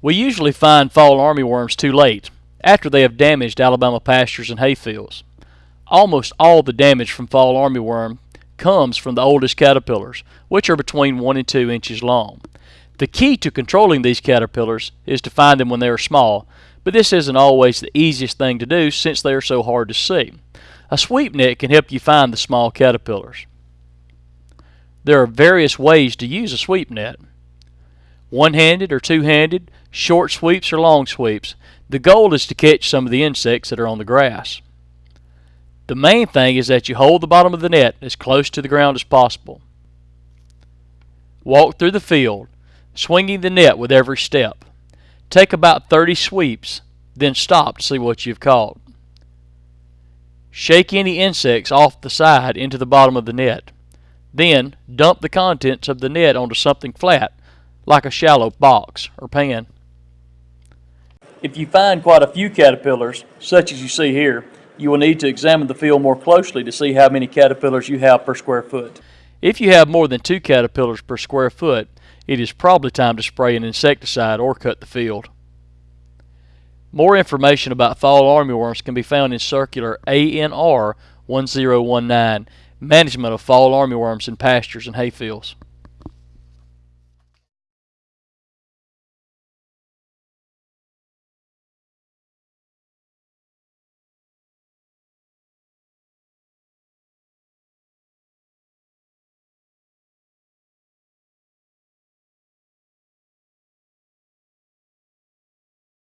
We usually find fall armyworms too late, after they have damaged Alabama pastures and hayfields. Almost all the damage from fall armyworm comes from the oldest caterpillars, which are between 1 and 2 inches long. The key to controlling these caterpillars is to find them when they are small, but this isn't always the easiest thing to do since they are so hard to see. A sweep net can help you find the small caterpillars. There are various ways to use a sweep net. One-handed or two-handed, short sweeps or long sweeps. The goal is to catch some of the insects that are on the grass. The main thing is that you hold the bottom of the net as close to the ground as possible. Walk through the field, swinging the net with every step. Take about 30 sweeps, then stop to see what you've caught. Shake any insects off the side into the bottom of the net. Then dump the contents of the net onto something flat, like a shallow box or pan. If you find quite a few caterpillars, such as you see here, you will need to examine the field more closely to see how many caterpillars you have per square foot. If you have more than two caterpillars per square foot, it is probably time to spray an insecticide or cut the field. More information about fall armyworms can be found in Circular ANR 1019, Management of Fall Armyworms in Pastures and Hayfields.